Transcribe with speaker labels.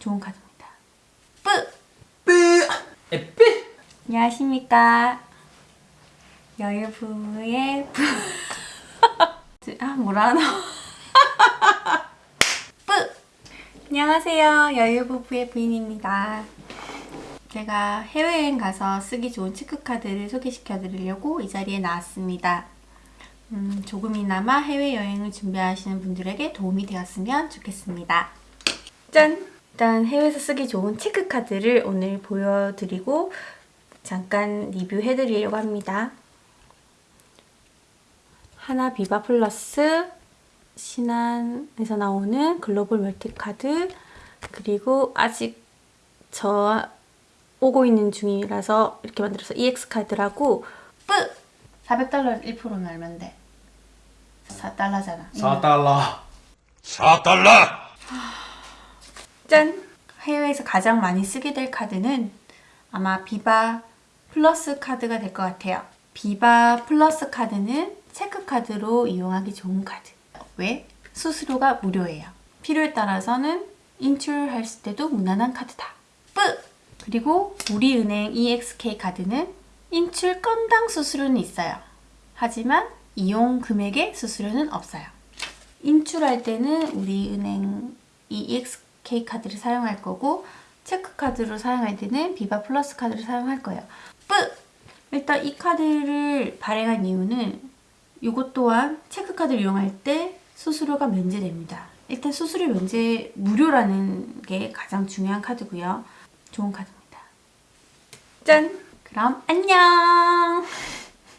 Speaker 1: 좋은 카드입니다. 뿌!
Speaker 2: 뿌! 에뿌!
Speaker 1: 안녕하십니까. 여유부의 부... 아 뭐라 하나. 뿌! 안녕하세요. 여유부부의 부인입니다. 제가 해외여행 가서 쓰기 좋은 체크카드를 소개시켜 드리려고 이 자리에 나왔습니다. 음, 조금이나마 해외여행을 준비하시는 분들에게 도움이 되었으면 좋겠습니다. 짠! 일단 해외에서 쓰기 좋은 체크카드를 오늘 보여드리고 잠깐 리뷰해드리려고 합니다. 하나 비바 플러스 신한에서 나오는 글로벌 멀티카드 그리고 아직 저 오고 있는 중이라서 이렇게 만들어서 EXK카드라고 뿌! 400달러 1%는 얼만데? 4달러잖아
Speaker 2: 4달러
Speaker 3: 4달러!
Speaker 1: 짠! 해외에서 가장 많이 쓰게 될 카드는 아마 비바 플러스 카드가 될 것 같아요. 비바 플러스 카드는 체크 카드로 이용하기 좋은 카드. 왜? 수수료가 무료예요. 필요에 따라서는 인출할 때도 무난한 카드다. 뿌! 그리고 우리은행 EXK 카드는 인출 건당 수수료는 있어요. 하지만 이용 금액의 수수료는 없어요. 인출할 때는 우리은행 EXK 카드를 사용할 거고 체크 카드로 사용할 때는 비바 플러스 카드를 사용할 거예요. 뿌! 일단 이 카드를 발행한 이유는 이것 또한 체크 카드를 이용할 때 수수료가 면제됩니다. 일단 수수료 면제 무료라는 게 가장 중요한 카드고요. 좋은 카드입니다. 짠! 그럼 안녕!